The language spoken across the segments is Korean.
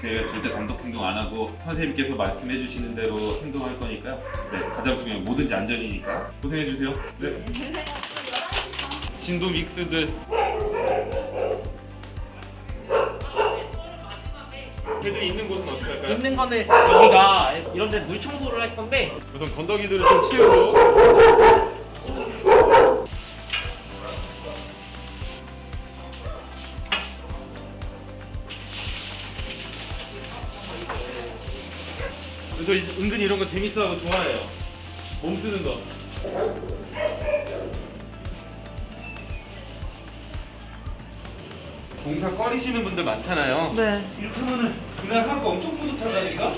제가 절대 단독 행동 안 하고 선생님께서 말씀해 주시는 대로 행동할 거니까요. 네, 가장 중요한 뭐든지 안전이니까 고생해 주세요. 네. 진도 믹스드. 애들이 있는 곳은 어떻게 할까요? 있는 거는 여기가 이런 데 물 청소를 할 건데. 우선 건더기들을 좀 치우고. 저 이- 은근히 이런 거 재밌어하고 좋아해요. 몸 쓰는 거. 공사 꺼리시는 분들 많잖아요. 네. 이렇게 하면은 그날 하루가 엄청 뿌듯하다니까?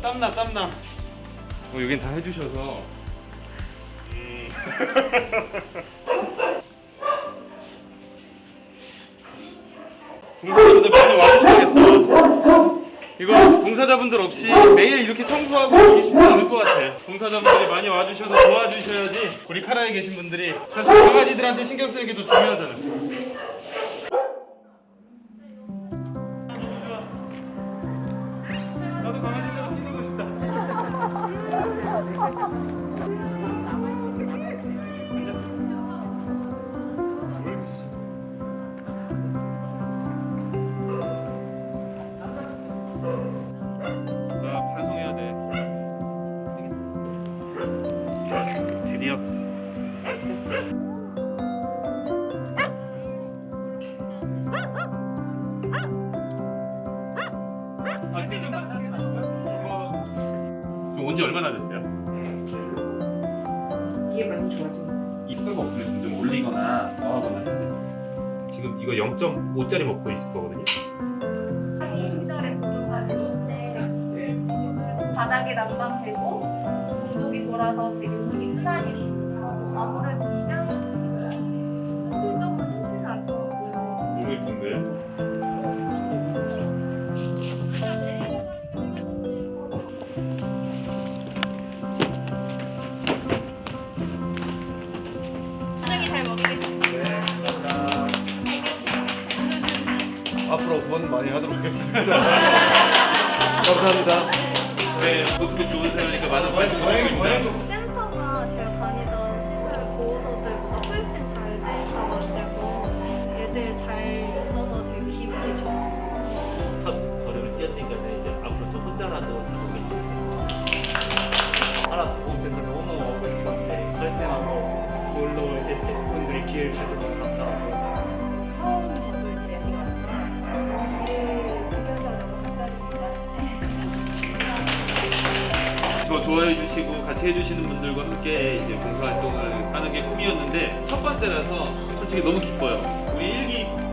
땀나 땀나 어, 여긴 다 해주셔서 음. 공사자분들 많이 와주셔야겠다. 이거 공사자분들 없이 매일 이렇게 청소하고 이게 쉽지 않을 것 같아요 공사자분들이 많이 와주셔서 도와주셔야지. 우리 카라에 계신 분들이 사실 강아지들한테 신경 쓰는 게 더 중요하잖아. 나도 강아지처럼 온지 얼마나 됐어요? 이게 많이 좋아지네. 이거가 없으면 점점 올리거나 더 하거나 해야 돼요. 지금 이거 0.5짜리 먹고 있을 거거든요. 상위 시절에 바닥에 난방되고 공동이 돌아서 되게 공기 순환이 돼요. 아무래도 이면 앞으로 번 많이 하도록 하겠습니다. 감사합니다. 네, 모습이 좋으세요니까 많은 관심 부탁드립니다. 센터가 제가 다니던 시설 보호소들보다 훨씬 잘 돼 있어가지고 애들 잘 있어서 되게 기분이 좋아요. 첫 걸음을 뛰었으니까 이제 앞으로 저 혼자라도 찾아보겠습니다. 하나 보험센터 너무 오고 싶었는데 설명하고 놀러 올때 분들이 기회를 주셔서 너무 감사하고 처 뭐 좋아해 주시고 같이 해주시는 분들과 함께 이제 봉사활동을 하는 게 꿈이었는데 첫 번째라서 솔직히 너무 기뻐요. 우리 일기